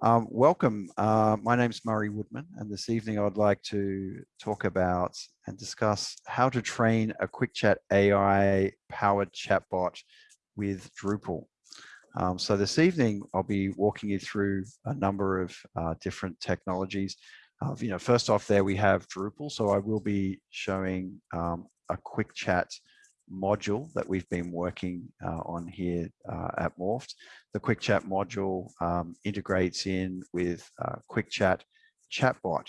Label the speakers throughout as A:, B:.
A: Um, welcome. Uh, my name's Murray Woodman, and this evening I'd like to talk about and discuss how to train a quick chat AI powered chatbot with Drupal. Um, so this evening I'll be walking you through a number of uh, different technologies. Uh, you know, first off there we have Drupal, so I will be showing um, a quick chat module that we've been working uh, on here uh, at Morpht. The Quick Chat module um, integrates in with uh, Quick Chat chatbot.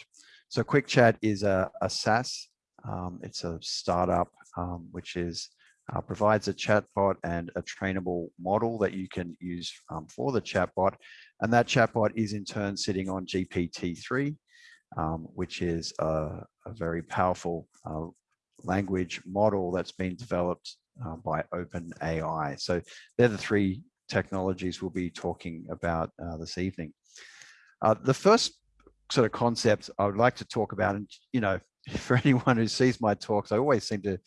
A: So Quick Chat is a, a SaaS. Um, it's a startup um, which is uh, provides a chatbot and a trainable model that you can use um, for the chatbot. And that chatbot is in turn sitting on GPT-3, um, which is a, a very powerful uh, language model that's been developed uh, by OpenAI. So they're the three technologies we'll be talking about uh, this evening. Uh, the first sort of concept I would like to talk about, and you know, for anyone who sees my talks, I always seem to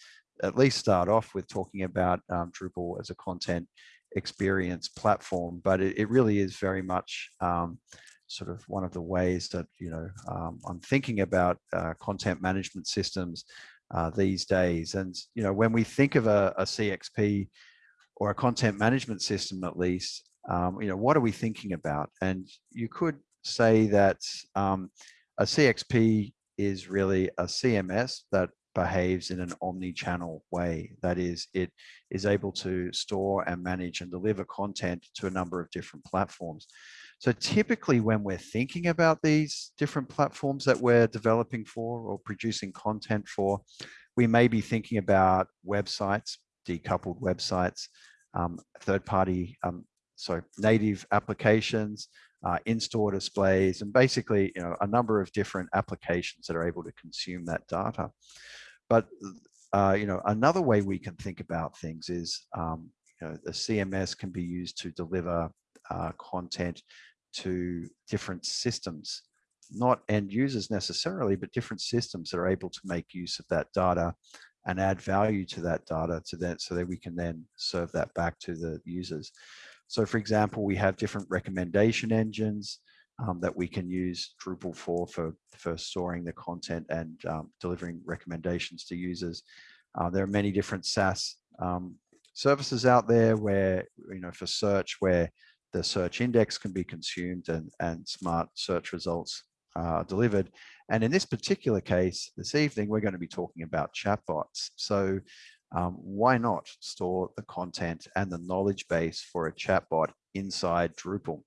A: at least start off with talking about um, Drupal as a content experience platform, but it, it really is very much um, sort of one of the ways that, you know, um, I'm thinking about uh, content management systems uh, these days. And, you know, when we think of a, a CXP or a content management system, at least, um, you know, what are we thinking about? And you could say that um, a CXP is really a CMS that behaves in an omni-channel way. That is, it is able to store and manage and deliver content to a number of different platforms. So typically when we're thinking about these different platforms that we're developing for or producing content for, we may be thinking about websites, decoupled websites, um, third-party, um, so native applications, uh, in-store displays, and basically you know, a number of different applications that are able to consume that data. But uh, you know, another way we can think about things is um, you know, the CMS can be used to deliver uh, content to different systems, not end users necessarily, but different systems that are able to make use of that data and add value to that data to so that we can then serve that back to the users. So for example, we have different recommendation engines um, that we can use Drupal for, for, for storing the content and um, delivering recommendations to users. Uh, there are many different SaaS um, services out there where, you know, for search where the search index can be consumed and, and smart search results are delivered. And in this particular case, this evening, we're going to be talking about chatbots. So um, why not store the content and the knowledge base for a chatbot inside Drupal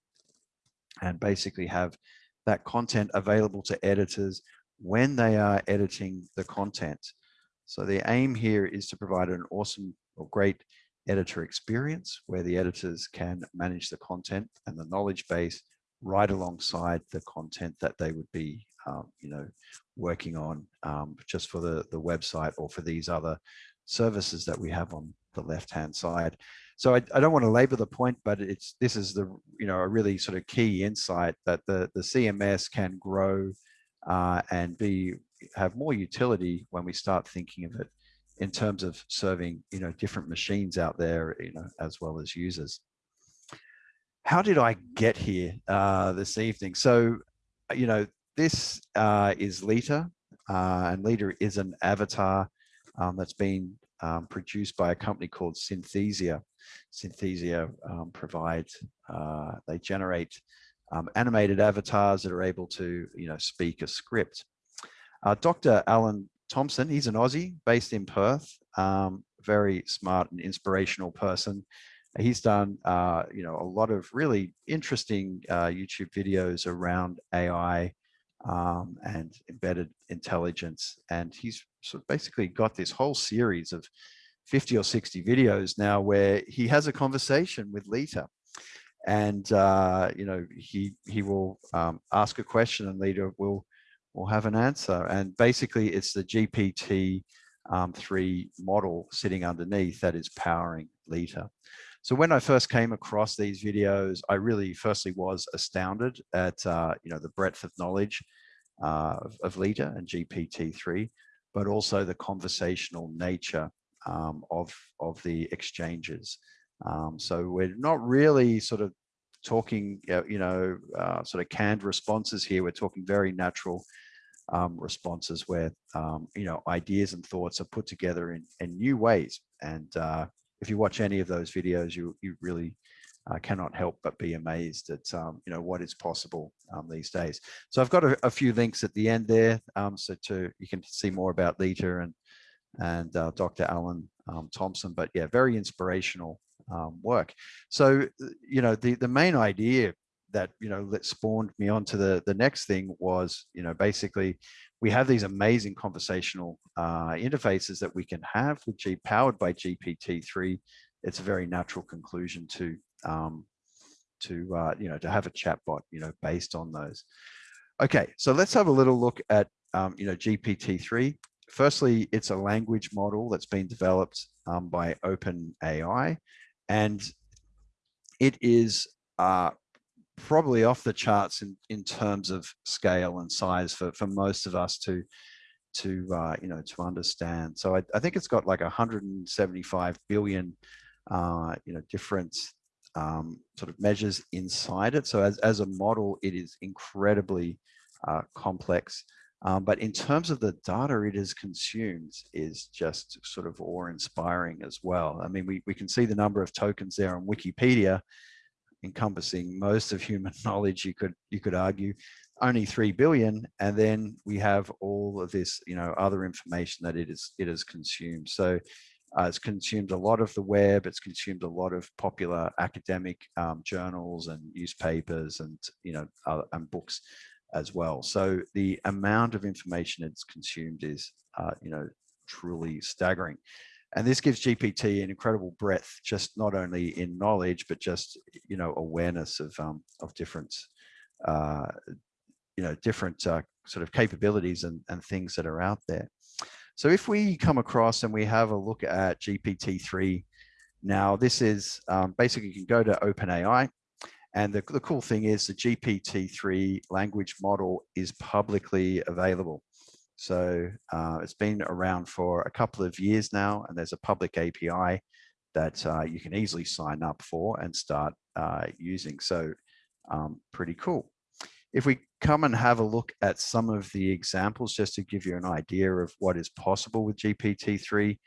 A: and basically have that content available to editors when they are editing the content. So the aim here is to provide an awesome or great editor experience where the editors can manage the content and the knowledge base right alongside the content that they would be, um, you know, working on um, just for the, the website or for these other services that we have on the left-hand side. So I, I don't want to labor the point, but it's this is the, you know, a really sort of key insight that the, the CMS can grow uh, and be have more utility when we start thinking of it in terms of serving, you know, different machines out there, you know, as well as users. How did I get here uh, this evening? So, you know, this uh, is Leta, uh, and Leta is an avatar um, that's been um, produced by a company called Synthesia. Synthesia um, uh, they generate um, animated avatars that are able to, you know, speak a script. Uh, Dr. Alan Thompson, he's an Aussie based in Perth, um, very smart and inspirational person. He's done, uh, you know, a lot of really interesting uh, YouTube videos around AI um, and embedded intelligence. And he's sort of basically got this whole series of 50 or 60 videos now where he has a conversation with Leta. And, uh, you know, he, he will um, ask a question and Leta will will have an answer. And basically it's the GPT um, 3 model sitting underneath that is powering Leta. So when I first came across these videos, I really firstly was astounded at uh, you know the breadth of knowledge uh, of, Leta and GPT-3, but also the conversational nature um, of, of the exchanges. Um, so we're not really sort of talking, you know, uh, sort of canned responses here. We're talking very natural um, responses where, um, you know, ideas and thoughts are put together in, in new ways. And uh, if you watch any of those videos, you, you really uh, cannot help but be amazed at, um, you know, what is possible um, these days. So I've got a, a, few links at the end there. Um, so to, you can see more about Leta and, and uh, Dr. Alan um, Thompson, but yeah, very inspirational um, work. So, uh, you know, the, the main idea that, you know, that spawned me onto the, the next thing was, you know, basically we have these amazing conversational uh, interfaces that we can have with G powered by GPT-3. It's a very natural conclusion to, um, to uh, you know, to have a chatbot, you know, based on those. Okay, so let's have a little look at, um, you know, GPT-3. Firstly, it's a language model that's been developed um, by OpenAI. And it is uh, probably off the charts in, in terms of scale and size for, for most of us to, to uh, you know, to understand. So I, I think it's got like 175 billion, uh, you know, different um, sort of measures inside it. So as, as a model, it is incredibly uh, complex. Um, but in terms of the data it is consumed is just sort of awe-inspiring as well. I mean, we, we can see the number of tokens there on Wikipedia encompassing most of human knowledge, you could you could argue, only 3 billion. And then we have all of this, you know, other information that it is it has consumed. So uh, it's consumed a lot of the web, it's consumed a lot of popular academic um, journals and newspapers and, you know, uh, and books as well. So the amount of information it's consumed is, uh, you know, truly staggering. And this gives GPT an incredible breadth, just not only in knowledge, but just, you know, awareness of, um, of different, uh, you know, different uh, sort of capabilities and, and things that are out there. So if we come across and we have a look at GPT-3, now this is um, basically you can go to OpenAI and the, the cool thing is the GPT-3 language model is publicly available. So uh, it's been around for a couple of years now, and there's a public API that uh, you can easily sign up for and start uh, using. So um, pretty cool. If we come and have a look at some of the examples, just to give you an idea of what is possible with GPT-3,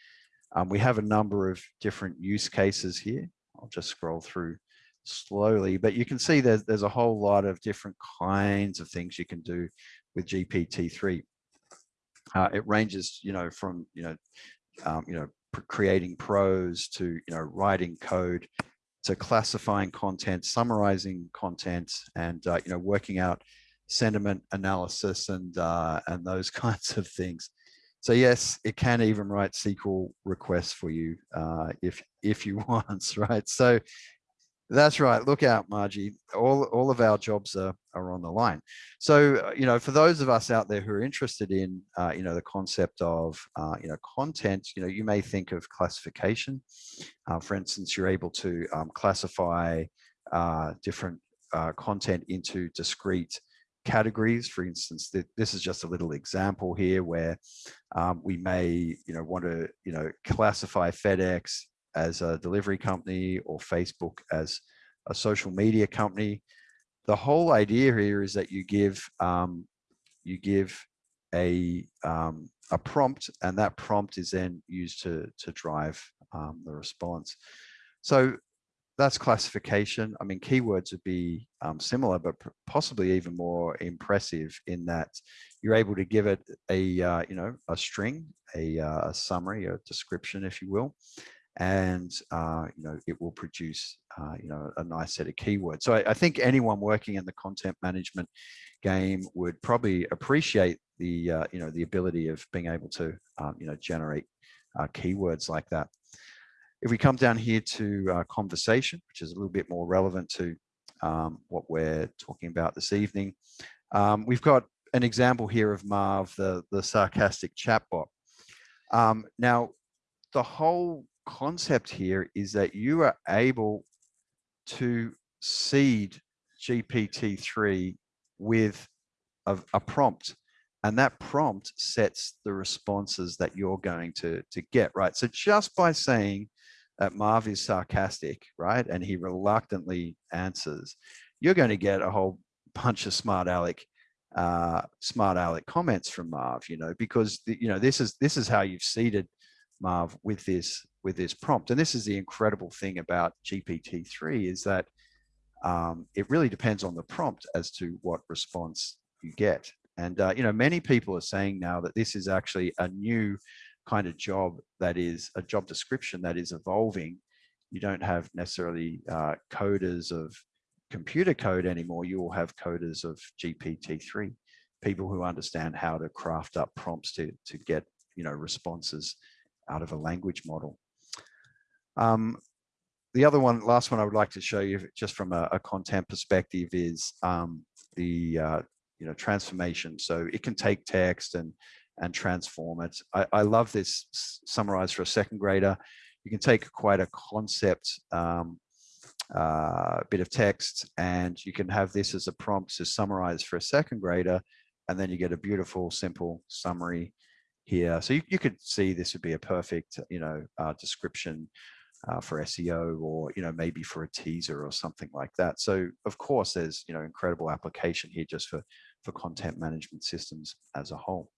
A: um, we have a number of different use cases here. I'll just scroll through slowly, but you can see there's, there's a whole lot of different kinds of things you can do with GPT-3. Uh, it ranges, you know, from, you know, um, you know, creating prose to, you know, writing code to classifying content, summarizing content, and, uh, you know, working out sentiment analysis and, uh, and those kinds of things. So yes, it can even write SQL requests for you uh, if if you want, right? So that's right. Look out, Margie. All, all of our jobs are, are on the line. So, uh, you know, for those of us out there who are interested in, uh, you know, the concept of, uh, you know, content, you know, you may think of classification. Uh, for instance, you're able to um, classify uh, different uh, content into discrete categories. For instance, th this is just a little example here where um, we may, you know, want to, you know, classify FedEx as a delivery company or Facebook as a social media company. The whole idea here is that you give um, you give a um, a prompt, and that prompt is then used to to drive um, the response. So that's classification. I mean, keywords would be um, similar, but possibly even more impressive in that you're able to give it a, uh, you know, a string, a, uh, a, summary, a description, if you will, and uh, you know it will produce uh, you know a nice set of keywords. So I, I, think anyone working in the content management game would probably appreciate the uh, you know the ability of being able to um, you know generate uh, keywords like that. If we come down here to uh, conversation, which is a little bit more relevant to um, what we're talking about this evening, um, we've got an example here of Marv, the the sarcastic chatbot. Um, now, the whole concept here is that you are able to seed GPT-3 with a, a, prompt and that prompt sets the responses that you're going to, to get, right? So just by saying, that Marv is sarcastic, right? And he reluctantly answers, you're going to get a whole bunch of smart aleck uh, smart aleck comments from Marv, you know, because the, you know this is this is how you've seeded Marv with this with this prompt, and this is the incredible thing about GPT-3 is that um, it really depends on the prompt as to what response you get. And uh, you know, many people are saying now that this is actually a new kind of job that is a job description that is evolving. You don't have necessarily uh, coders of computer code anymore, you will have coders of GPT-3, people who understand how to craft up prompts to, to get you know, responses out of a language model. Um, the other one, last one I would like to show you just from a, a content perspective is um, the uh, you know transformation. So it can take text and and transform it. I, I love this summarized for a second grader. You can take quite a concept um, uh, bit of text and you can have this as a prompt to summarize for a second grader and then you get a beautiful simple summary here so you, you could see this would be a perfect you know uh, description uh, for SEO or you know maybe for a teaser or something like that so of course there's you know incredible application here just for for content management systems as a whole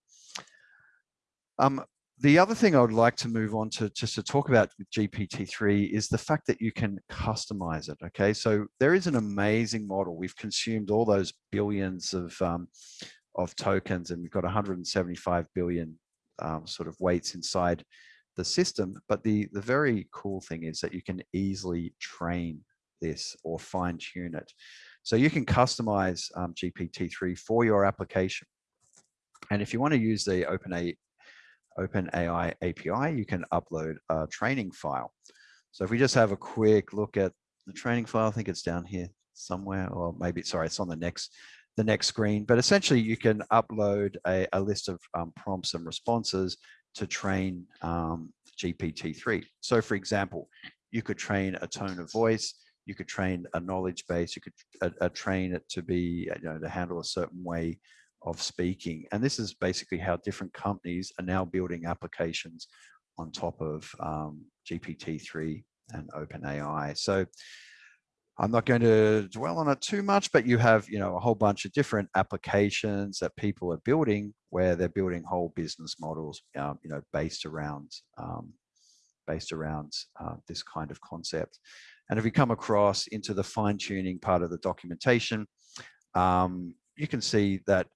A: um, the other thing I would like to move on to just to talk about with GPT-3 is the fact that you can customize it. Okay, so there is an amazing model. We've consumed all those billions of um, of tokens, and we've got 175 billion um, sort of weights inside the system. But the the very cool thing is that you can easily train this or fine tune it. So you can customize um, GPT-3 for your application. And if you want to use the OpenAI OpenAI API, you can upload a training file. So if we just have a quick look at the training file, I think it's down here somewhere, or maybe, sorry, it's on the next the next screen. But essentially, you can upload a, a list of um, prompts and responses to train um, GPT-3. So for example, you could train a tone of voice, you could train a knowledge base, you could uh, uh, train it to be, you know, to handle a certain way of speaking. And this is basically how different companies are now building applications on top of um, GPT-3 and OpenAI. So I'm not going to dwell on it too much, but you have, you know, a whole bunch of different applications that people are building where they're building whole business models, um, you know, based around um, based around uh, this kind of concept. And if we come across into the fine tuning part of the documentation, um, you can see that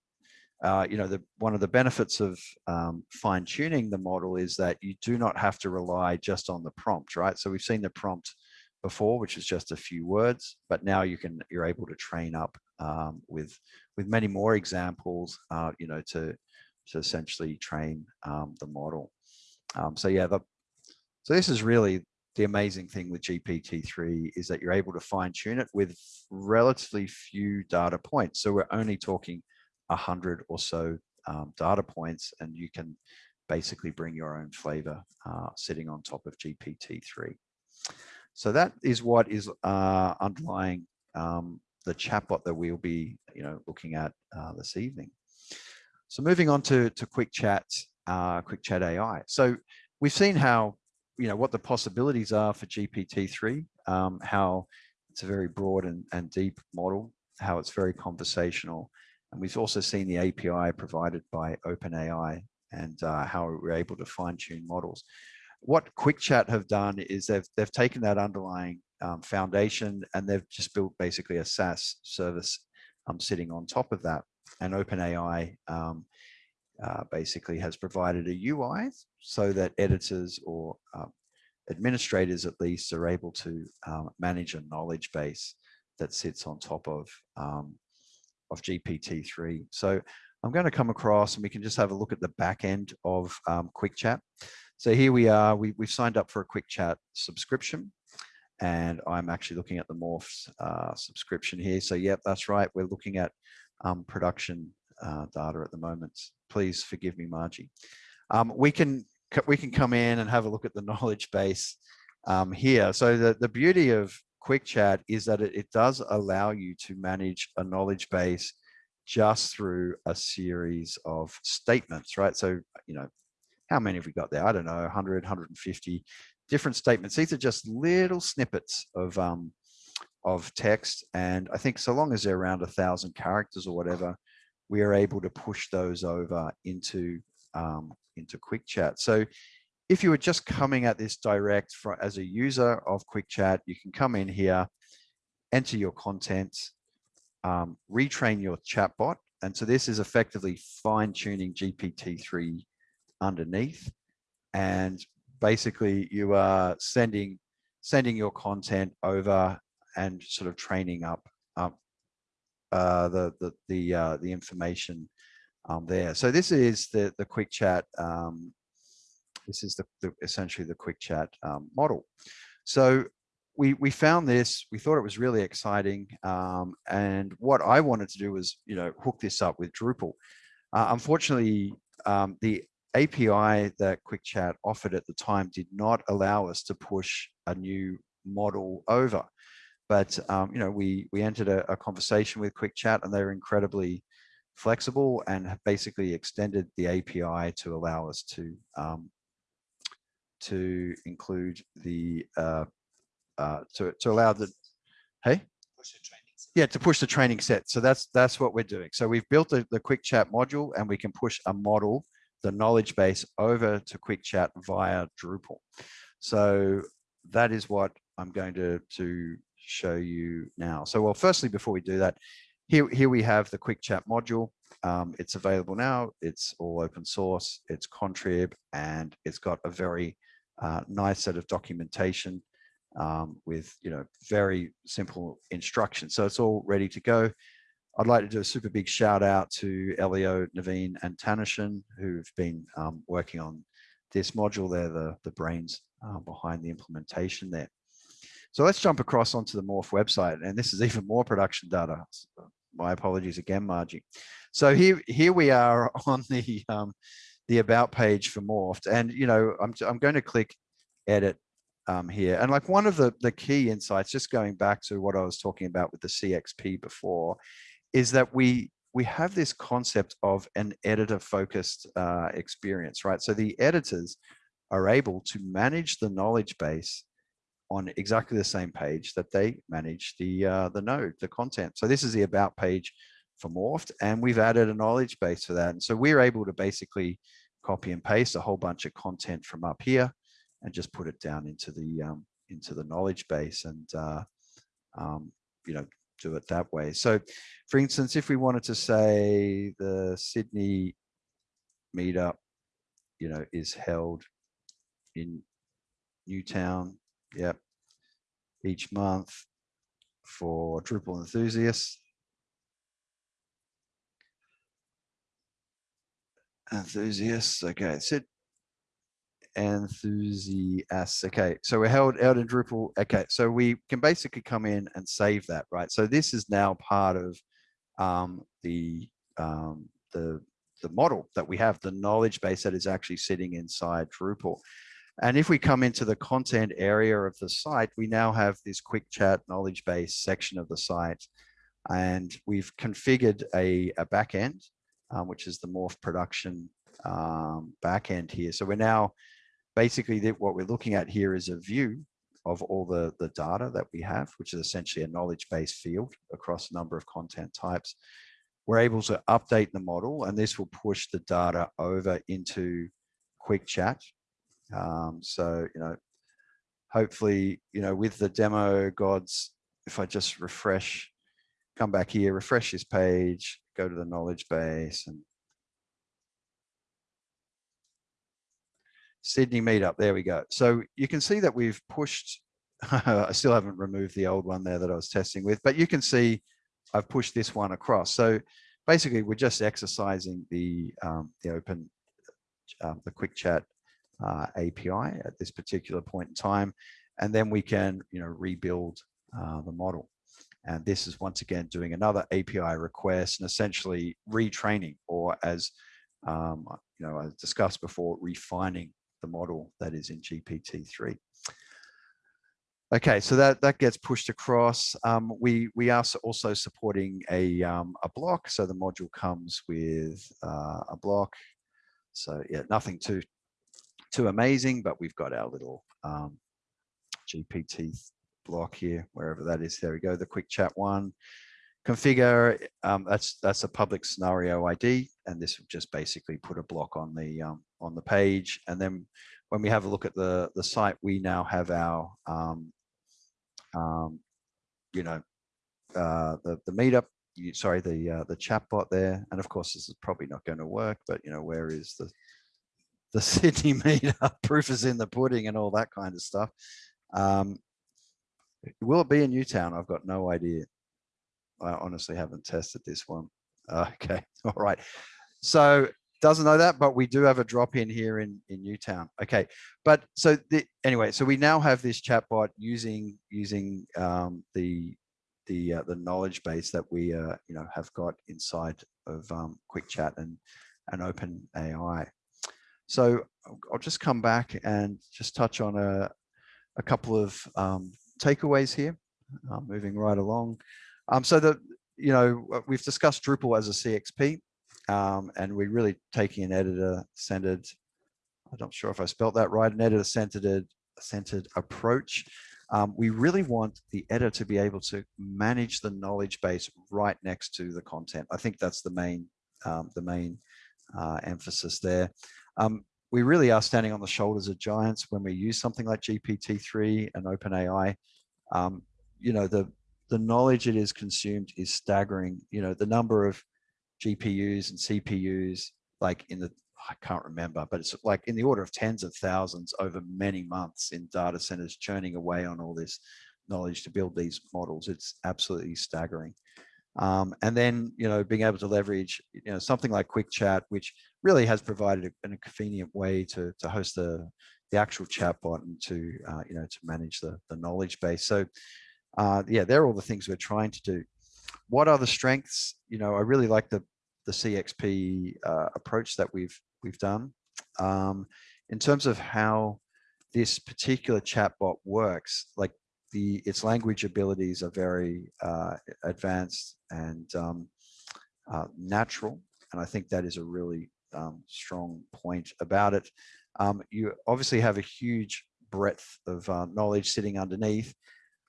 A: uh, you know, the, one of the benefits of um, fine tuning the model is that you do not have to rely just on the prompt, right? So we've seen the prompt before, which is just a few words, but now you can, you're able to train up um, with, with many more examples, uh, you know, to, to essentially train um, the model. Um, so yeah, the, so this is really the amazing thing with GPT-3 is that you're able to fine tune it with relatively few data points. So we're only talking a hundred or so um, data points and you can basically bring your own flavor uh, sitting on top of GPT-3. So that is what is uh, underlying um, the chatbot that we'll be you know, looking at uh, this evening. So moving on to, to Quick Chat, uh, Quick Chat AI. So we've seen how, you know, what the possibilities are for GPT-3, um, how it's a very broad and, and deep model, how it's very conversational, and we've also seen the API provided by OpenAI and uh, how we're able to fine tune models. What QuickChat have done is they've, they've taken that underlying um, foundation and they've just built basically a SaaS service um, sitting on top of that. And OpenAI um, uh, basically has provided a UI so that editors or uh, administrators at least are able to um, manage a knowledge base that sits on top of um, of GPT-3. So I'm going to come across and we can just have a look at the back end of um, Quick Chat. So here we are, we, we've signed up for a Quick Chat subscription and I'm actually looking at the Morpht's uh, subscription here. So yep, that's right. We're looking at um, production uh, data at the moment. Please forgive me, Margie. Um, we can we can come in and have a look at the knowledge base um, here. So the, the beauty of quick chat is that it, it does allow you to manage a knowledge base just through a series of statements, right? So, you know, how many have we got there? I don't know, 100, 150 different statements. These are just little snippets of um, of text. And I think so long as they're around a thousand characters or whatever, we are able to push those over into um, into quick chat. So if you were just coming at this direct for, as a user of quick chat, you can come in here, enter your contents, um, retrain your chatbot. And so this is effectively fine tuning GPT-3 underneath. And basically you are sending sending your content over and sort of training up up uh, the the the uh, the information um, there. So this is the the quick chat. Um, this is the, the, essentially the quick chat um, model. So we we found this. We thought it was really exciting. Um, and what I wanted to do was you know hook this up with Drupal. Uh, unfortunately, um, the API that QuickChat offered at the time did not allow us to push a new model over. But um, you know, we we entered a, a conversation with QuickChat, and they were incredibly flexible and have basically extended the API to allow us to um, to include the uh, uh, to to allow the hey? Yeah to push the training set. So that's that's what we're doing. So we've built the, the quick chat module and we can push a model the knowledge base over to quick chat via drupal so that is what i'm going to to show you now. So, well, firstly, before we do that, here, here we have the quick chat module. Um, it's available now. It's all open source. It's contrib, and it's got a very uh, nice set of documentation um, with you know very simple instructions. So it's all ready to go. I'd like to do a super big shout out to Elio, Naveen, and Tanishan, who've been um, working on this module. They're the, the brains uh, behind the implementation there. So let's jump across onto the Morpht website. And this is even more production data. My apologies again, Margie. So here, here we are on the, um, the about page for Morpht. And, you know, I'm, I'm going to click edit um, here. And like one of the, the key insights, just going back to what I was talking about with the CXP before, is that we we have this concept of an editor focused uh, experience, right? So the editors are able to manage the knowledge base on exactly the same page that they manage the uh, the node, the content. So this is the about page for Morpht, and we've added a knowledge base for that. And so we're able to basically copy and paste a whole bunch of content from up here and just put it down into the um, into the knowledge base and uh, um, you know do it that way. So for instance, if we wanted to say the Sydney meetup, you know, is held in Newtown Yep. Each month for Drupal enthusiasts. Enthusiasts. Okay. Sit. Enthusiasts. Okay. So we're held out in Drupal. Okay. So we can basically come in and save that, right? So this is now part of um, the um, the the model that we have, the knowledge base that is actually sitting inside Drupal. And if we come into the content area of the site, we now have this quick chat knowledge base section of the site. And we've configured a, a backend, um, which is the Morpht production um, backend here. So we're now basically what we're looking at here is a view of all the, the data that we have, which is essentially a knowledge base field across a number of content types. We're able to update the model and this will push the data over into quick chat um, so, you know, hopefully, you know, with the demo gods, if I just refresh, come back here, refresh this page, go to the knowledge base and Sydney meetup, there we go. So you can see that we've pushed, I still haven't removed the old one there that I was testing with, but you can see I've pushed this one across. So basically we're just exercising the, um, the open, um, the quick chat uh, API at this particular point in time, and then we can you know rebuild uh, the model. And this is once again doing another API request and essentially retraining, or as um, you know, I discussed before, refining the model that is in GPT-3. Okay, so that, that gets pushed across. Um, we, we are also supporting a, um, a block. So the module comes with uh, a block. So yeah, nothing too too amazing, but we've got our little um, GPT block here, wherever that is. There we go, the quick chat one. Configure, um, that's that's a public scenario ID, and this will just basically put a block on the um, on the page. And then when we have a look at the the site, we now have our um, um, you know uh, the the meetup. You, sorry, the uh, the chatbot there, and of course this is probably not going to work. But you know, where is the the Sydney meetup? Proof is in the pudding, and all that kind of stuff. Um, will it be in Newtown? I've got no idea. I honestly haven't tested this one. Okay, all right. So doesn't know that, but we do have a drop in here in, in Newtown. Okay, but so the, anyway, so we now have this chatbot using using um, the the uh, the knowledge base that we uh, you know have got inside of um, Quick Chat and and Open AI. So I'll just come back and just touch on a a couple of um, takeaways here. Uh, moving right along. Um, so the you know we've discussed Drupal as a CXP um, and we're really taking an editor-centered, I'm not sure if I spelled that right, an editor-centered centered approach. Um, we really want the editor to be able to manage the knowledge base right next to the content. I think that's the main, um, the main uh, emphasis there. Um, we really are standing on the shoulders of giants when we use something like GPT-3 and OpenAI. Um, you know, the, the knowledge it is consumed is staggering. You know, the number of GPUs and CPUs, like in the, I can't remember, but it's like in the order of tens of thousands over many months in data centers churning away on all this knowledge to build these models. It's absolutely staggering. Um, and then, you know, being able to leverage, you know, something like Quick Chat, which really has provided a, a convenient way to, to host the, the actual chatbot and to, uh, you know, to manage the, the knowledge base. So, uh, yeah, they're all the things we're trying to do. What are the strengths? You know, I really like the the CXP uh, approach that we've we've done. Um, in terms of how this particular chatbot works, like the its language abilities are very uh, advanced and um, uh, natural, and I think that is a really um, strong point about it. Um, you obviously have a huge breadth of uh, knowledge sitting underneath,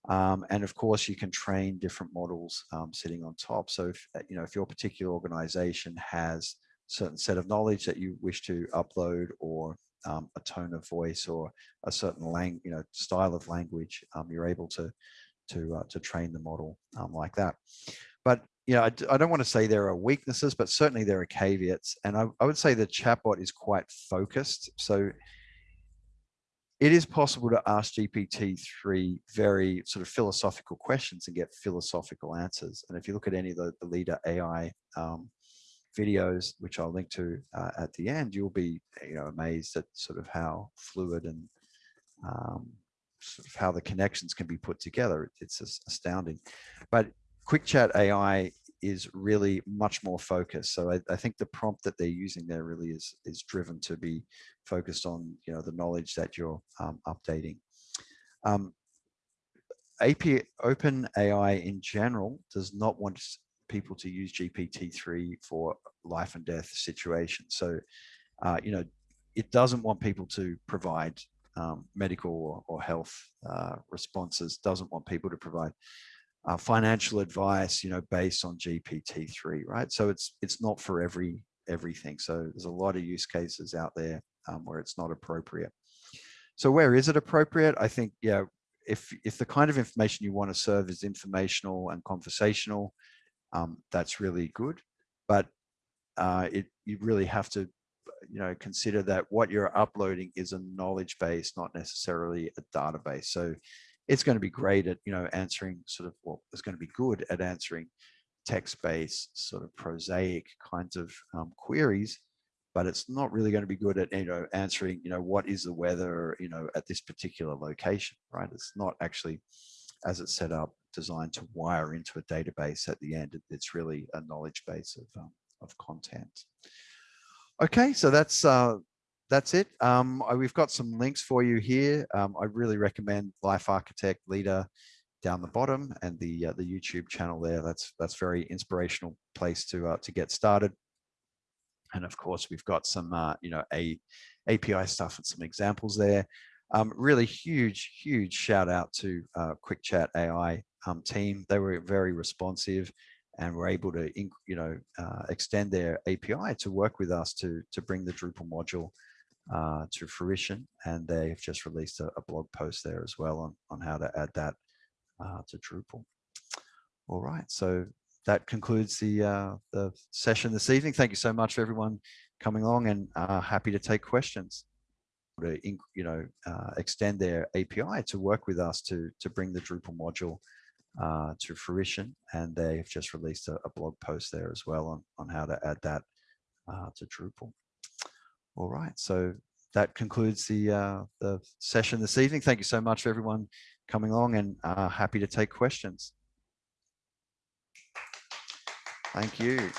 A: um, and of course, you can train different models um, sitting on top. So if, uh, you know, if your particular organization has certain set of knowledge that you wish to upload or um, a tone of voice or a certain lang you know, style of language, um, you're able to, to, uh, to train the model um, like that. But you know, I, I, don't want to say there are weaknesses, but certainly there are caveats. And I, I would say the chatbot is quite focused. So it is possible to ask GPT-3 very sort of philosophical questions and get philosophical answers. And if you look at any of the, the Leta AI um, videos, which I'll link to uh, at the end, you'll be you know amazed at sort of how fluid and um, sort of how the connections can be put together. It's astounding. But Quick Chat AI is really much more focused. So I, I, think the prompt that they're using there really is is driven to be focused on you know the knowledge that you're um, updating. Um, API Open AI in general does not want people to use GPT-3 for life and death situations. So uh, you know it doesn't want people to provide um, medical or, or health uh, responses. Doesn't want people to provide uh, financial advice, you know, based on GPT-3, right? So it's it's not for every everything. So there's a lot of use cases out there um, where it's not appropriate. So where is it appropriate? I think, yeah, if if the kind of information you want to serve is informational and conversational, um, that's really good. But uh, it you really have to, you know, consider that what you're uploading is a knowledge base, not necessarily a database. So it's going to be great at you know answering sort of well it's going to be good at answering text-based sort of prosaic kinds of um, queries but it's not really going to be good at you know answering you know what is the weather you know at this particular location right? It's not actually as it's set up designed to wire into a database at the end. It's really a knowledge base of um, of content. Okay so that's uh that's it. Um, we've got some links for you here. Um, I really recommend Life Architect Leta down the bottom and the uh, the YouTube channel there. That's that's very inspirational place to uh, to get started. And of course, we've got some, uh, you know, a API stuff and some examples there. Um, really huge, huge shout out to uh, Quick Chat AI um, team. They were very responsive and were able to, you know, uh, extend their API to work with us to, to bring the Drupal module uh, to fruition. And they've just released a, a, blog post there as well on, on how to add that uh, to Drupal. All right, so that concludes the, uh, the session this evening. Thank you so much for everyone coming along and uh, happy to take questions to you know uh, extend their API to work with us to to bring the Drupal module uh, to fruition and they've just released a, a, blog post there as well on, on how to add that uh, to Drupal. All right, so that concludes the uh, the session this evening. Thank you so much for everyone coming along and uh, happy to take questions. Thank you.